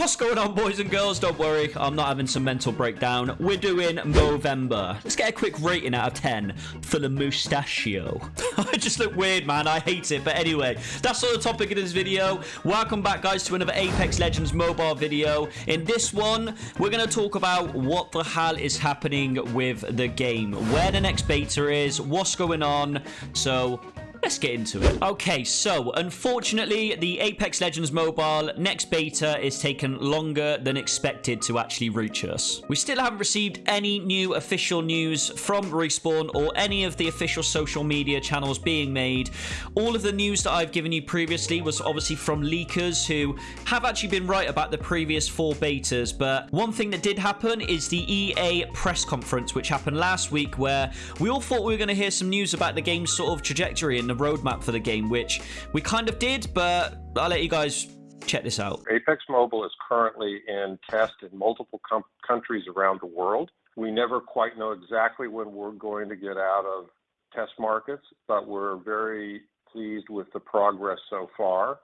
What's going on, boys and girls? Don't worry, I'm not having some mental breakdown. We're doing Movember. Let's get a quick rating out of 10 for the mustachio. I just look weird, man. I hate it. But anyway, that's all the topic of this video. Welcome back, guys, to another Apex Legends mobile video. In this one, we're going to talk about what the hell is happening with the game, where the next beta is, what's going on. So Let's get into it. Okay, so unfortunately, the Apex Legends Mobile next beta is taken longer than expected to actually reach us. We still haven't received any new official news from Respawn or any of the official social media channels being made. All of the news that I've given you previously was obviously from leakers who have actually been right about the previous four betas, but one thing that did happen is the EA press conference, which happened last week, where we all thought we were going to hear some news about the game's sort of trajectory and the roadmap for the game, which we kind of did, but I'll let you guys check this out. Apex Mobile is currently in test in multiple countries around the world. We never quite know exactly when we're going to get out of test markets, but we're very pleased with the progress so far.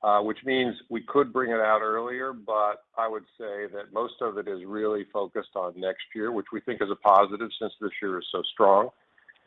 Uh, which means we could bring it out earlier, but I would say that most of it is really focused on next year, which we think is a positive since this year is so strong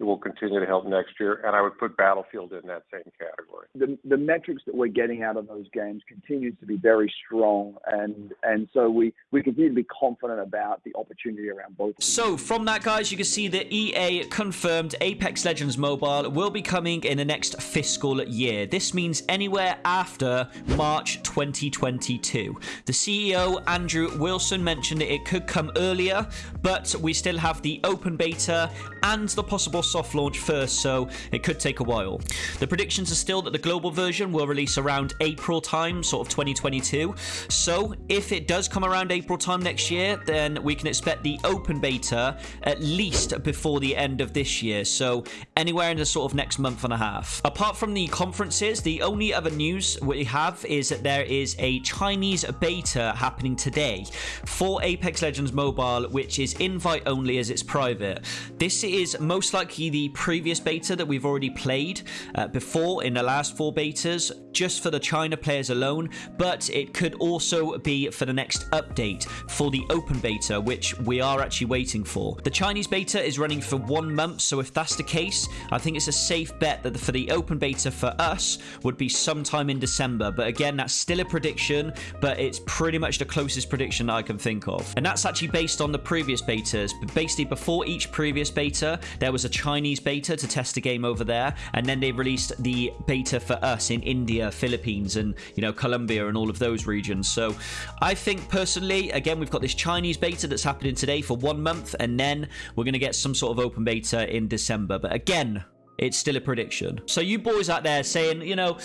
it will continue to help next year. And I would put Battlefield in that same category. The, the metrics that we're getting out of those games continues to be very strong, and and so we we continue to be confident about the opportunity around both. So from that, guys, you can see that EA confirmed Apex Legends Mobile will be coming in the next fiscal year. This means anywhere after March 2022. The CEO Andrew Wilson mentioned that it could come earlier, but we still have the open beta and the possible soft launch first, so it could take a while. The predictions are still that the global version will release around April time, sort of 2022. So if it does come around April time next year, then we can expect the open beta at least before the end of this year. So anywhere in the sort of next month and a half. Apart from the conferences, the only other news we have is that there is a Chinese beta happening today for Apex Legends Mobile, which is invite only as it's private. This is most likely the previous beta that we've already played uh, before in the last four betas, just for the China players alone, but it could also be for the next update for the open beta, which we are actually waiting for. The Chinese beta is running for one month, so if that's the case, I think it's a safe bet that for the open beta for us would be sometime in December. But again, that's still a prediction, but it's pretty much the closest prediction I can think of. And that's actually based on the previous betas. But basically, before each previous beta, there was a Chinese beta to test the game over there, and then they released the beta for us in India, Philippines, and you know Colombia and all of those regions. So I think personally, again, we've got this Chinese beta that's happening today for one month, and then we're going to get some sort of open beta in December. But again, it's still a prediction. So you boys out there saying, you know,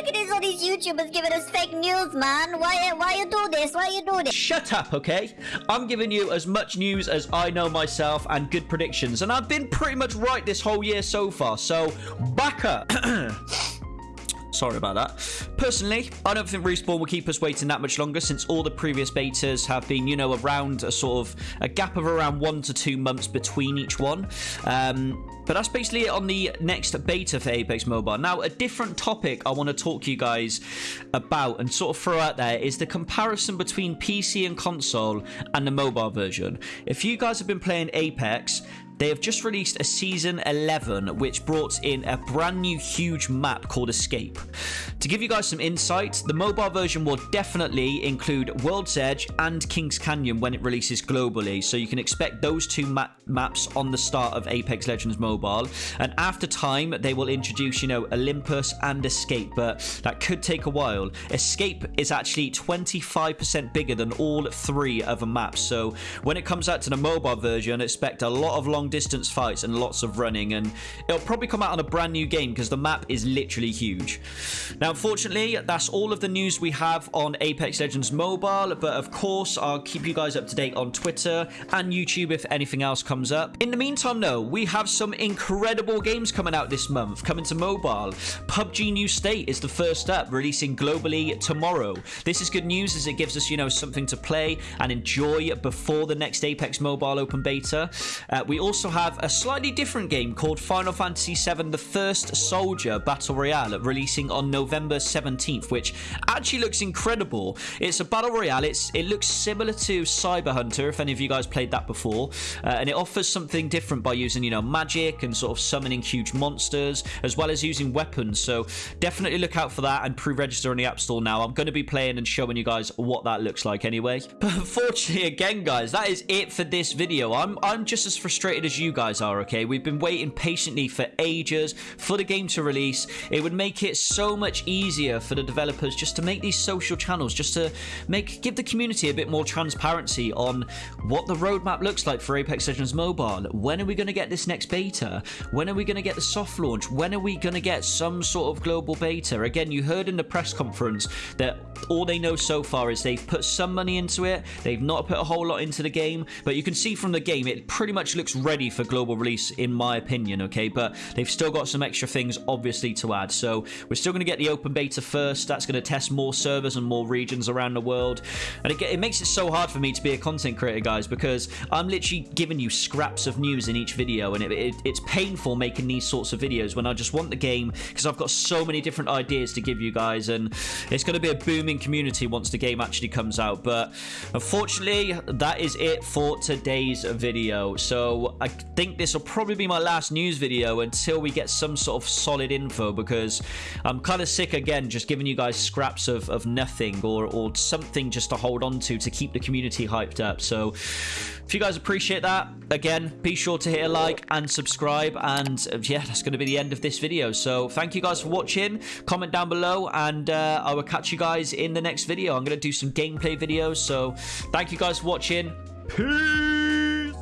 look at this, all these YouTubers giving us fake news, man. Why, why you do this? Why you do this? Shut up, okay? I'm giving you as much news as I know myself and good predictions, and I've been pretty much right this whole year so far. So back up. Sorry about that. Personally, I don't think Respawn will keep us waiting that much longer since all the previous betas have been, you know, around a sort of a gap of around one to two months between each one. Um, but that's basically it on the next beta for Apex Mobile. Now, a different topic I want to talk to you guys about and sort of throw out there is the comparison between PC and console and the mobile version. If you guys have been playing Apex, they have just released a season 11, which brought in a brand new huge map called Escape. To give you guys some insight, the mobile version will definitely include World's Edge and Kings Canyon when it releases globally, so you can expect those two map maps on the start of Apex Legends Mobile. And after time, they will introduce, you know, Olympus and Escape, but that could take a while. Escape is actually 25% bigger than all three other maps, so when it comes out to the mobile version, expect a lot of long distance fights and lots of running and it'll probably come out on a brand new game because the map is literally huge. Now unfortunately that's all of the news we have on Apex Legends Mobile but of course I'll keep you guys up to date on Twitter and YouTube if anything else comes up. In the meantime though we have some incredible games coming out this month coming to mobile. PUBG New State is the first up releasing globally tomorrow. This is good news as it gives us you know something to play and enjoy before the next Apex Mobile open beta. Uh, we also have a slightly different game called Final Fantasy VII The First Soldier Battle Royale releasing on November 17th, which actually looks incredible. It's a Battle Royale. It's It looks similar to Cyber Hunter, if any of you guys played that before, uh, and it offers something different by using, you know, magic and sort of summoning huge monsters, as well as using weapons. So definitely look out for that and pre-register on the App Store now. I'm going to be playing and showing you guys what that looks like anyway. But unfortunately, again, guys, that is it for this video. I'm I'm just as frustrated as you guys are. Okay, we've been waiting patiently for ages for the game to release. It would make it so much easier for the developers just to make these social channels, just to make give the community a bit more transparency on what the roadmap looks like for Apex Legends Mobile. When are we going to get this next beta? When are we going to get the soft launch? When are we going to get some sort of global beta? Again, you heard in the press conference that all they know so far is they've put some money into it. They've not put a whole lot into the game, but you can see from the game it pretty much looks ready for global release, in my opinion. Okay, but they've still got some extra things, obviously, to add. So we're still going to get the open beta first. That's going to test more servers and more regions around the world, and it, it makes it so hard for me to be a content creator, guys, because I'm literally giving you scraps of news in each video, and it, it, it's painful making these sorts of videos when I just want the game because I've got so many different ideas to give you guys, and it's going to be a booming community once the game actually comes out. But unfortunately, that is it for today's video. So I think this will probably be my last news video until we get some sort of solid info because I'm kind of sick again just giving you guys scraps of, of nothing or, or something just to hold on to to keep the community hyped up. So if you guys appreciate that, again, be sure to hit a like and subscribe. And uh, yeah, that's going to be the end of this video. So thank you guys for watching. Comment down below and uh, I will catch you guys in the next video. I'm going to do some gameplay videos. So thank you guys for watching. Peace!